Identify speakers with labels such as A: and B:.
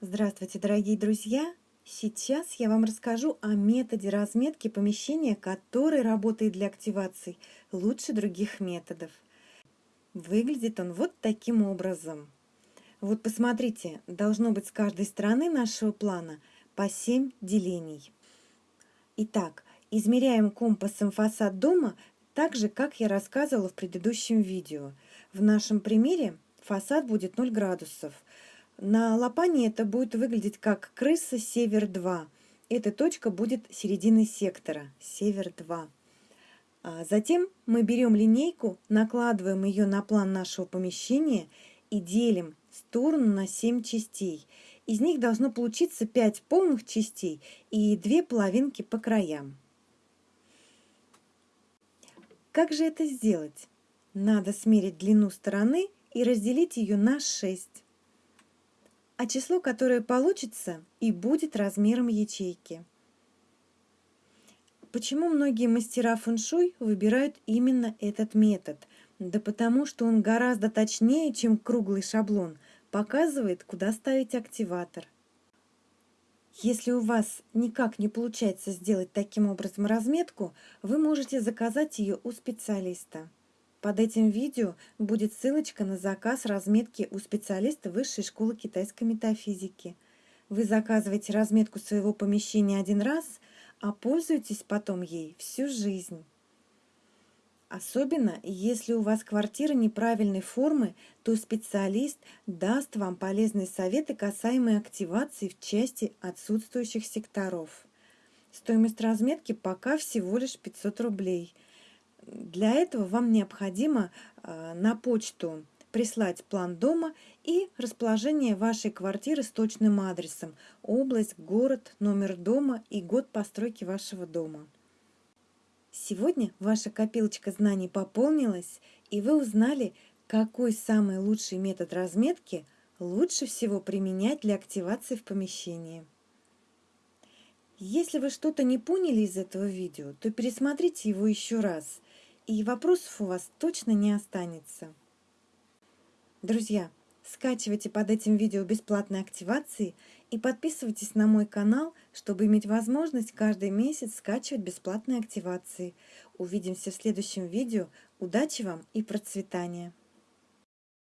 A: Здравствуйте, дорогие друзья! Сейчас я вам расскажу о методе разметки помещения, который работает для активации лучше других методов. Выглядит он вот таким образом. Вот посмотрите, должно быть с каждой стороны нашего плана по 7 делений. Итак, измеряем компасом фасад дома так же, как я рассказывала в предыдущем видео. В нашем примере фасад будет 0 градусов – на лопане это будет выглядеть как крыса север-2. Эта точка будет серединой сектора, север-2. А затем мы берем линейку, накладываем ее на план нашего помещения и делим сторону на 7 частей. Из них должно получиться 5 полных частей и 2 половинки по краям. Как же это сделать? Надо смерить длину стороны и разделить ее на 6 а число, которое получится, и будет размером ячейки. Почему многие мастера фэншуй выбирают именно этот метод? Да потому что он гораздо точнее, чем круглый шаблон, показывает, куда ставить активатор. Если у вас никак не получается сделать таким образом разметку, вы можете заказать ее у специалиста. Под этим видео будет ссылочка на заказ разметки у специалиста Высшей школы китайской метафизики. Вы заказываете разметку своего помещения один раз, а пользуетесь потом ей всю жизнь. Особенно, если у вас квартира неправильной формы, то специалист даст вам полезные советы, касаемые активации в части отсутствующих секторов. Стоимость разметки пока всего лишь 500 рублей – для этого вам необходимо а, на почту прислать план дома и расположение вашей квартиры с точным адресом, область, город, номер дома и год постройки вашего дома. Сегодня ваша копилочка знаний пополнилась, и вы узнали, какой самый лучший метод разметки лучше всего применять для активации в помещении. Если вы что-то не поняли из этого видео, то пересмотрите его еще раз – и вопросов у вас точно не останется. Друзья, скачивайте под этим видео бесплатные активации и подписывайтесь на мой канал, чтобы иметь возможность каждый месяц скачивать бесплатные активации. Увидимся в следующем видео. Удачи вам и процветания!